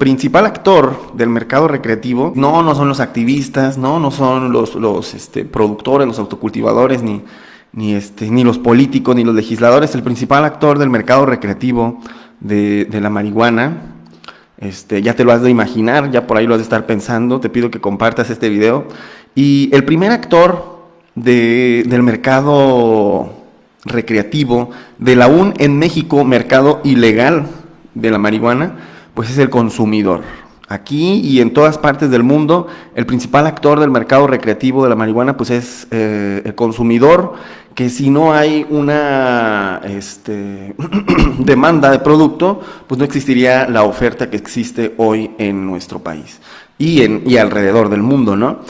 principal actor del mercado recreativo no, no son los activistas, no, no son los, este, productores, los autocultivadores, ni, ni, este, ni los políticos, ni los legisladores. El principal actor del mercado recreativo de, de la marihuana, este, ya te lo has de imaginar, ya por ahí lo has de estar pensando, te pido que compartas este video. Y el primer actor de, del mercado recreativo, del aún en México mercado ilegal de la marihuana, pues es el consumidor. Aquí y en todas partes del mundo, el principal actor del mercado recreativo de la marihuana, pues es eh, el consumidor, que si no hay una este, demanda de producto, pues no existiría la oferta que existe hoy en nuestro país y, en, y alrededor del mundo, ¿no?